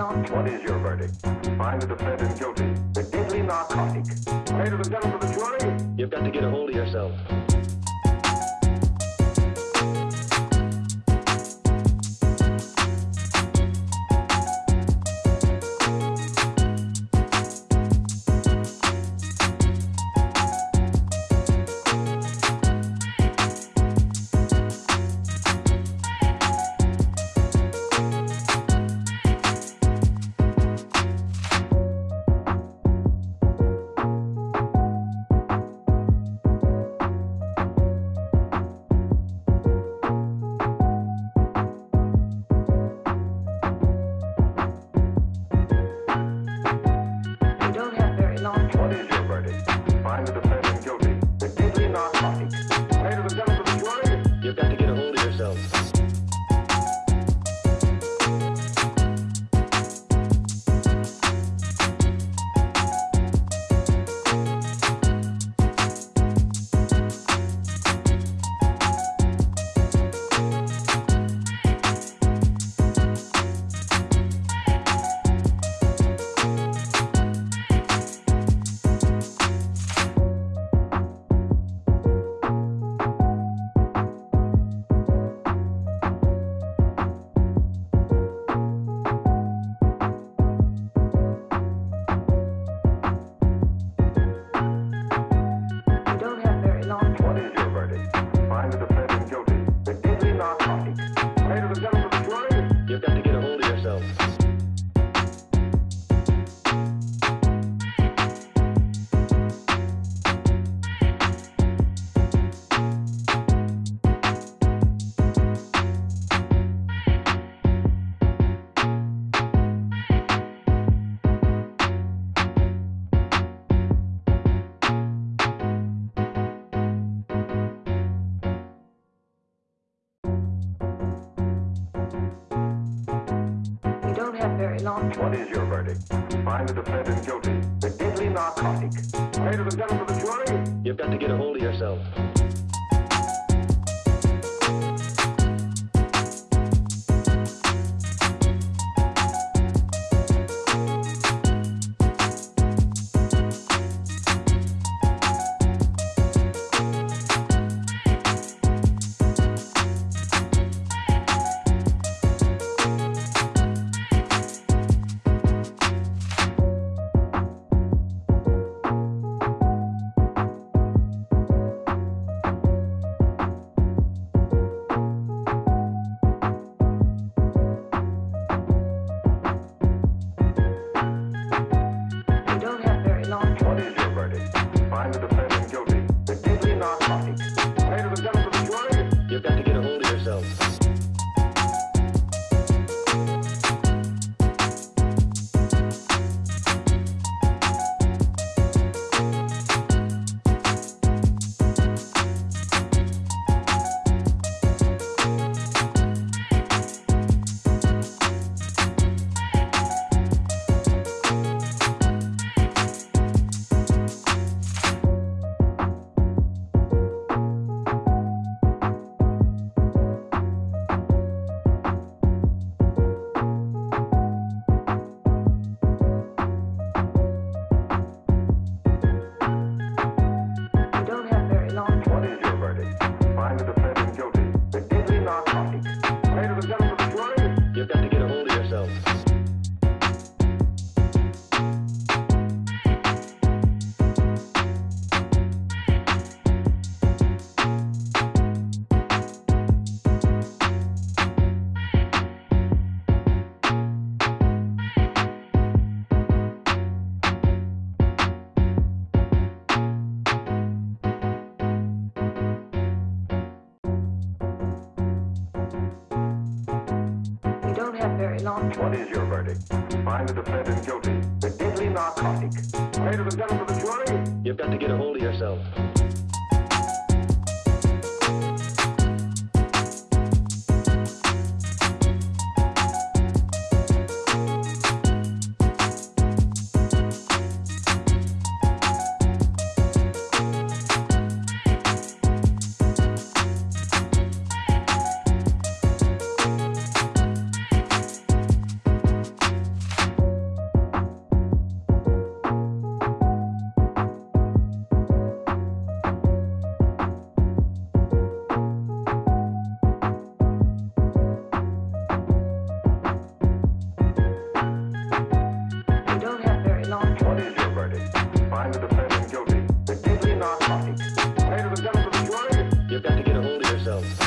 not. What is your verdict? Find the defendant guilty. The deadly narcotic. Ladies and gentlemen of the jury, you've got to get a hold of yourself. Very long what is your verdict? Find the defendant guilty. The deadly narcotic. Ladies and gentlemen of the jury, You've got to get a hold of yourself. Yourself. Yourself. Very long what is your verdict? Find the defendant guilty. The deadly narcotic. Ladies and gentlemen of the jury, You've got to get a hold of yourself. dope.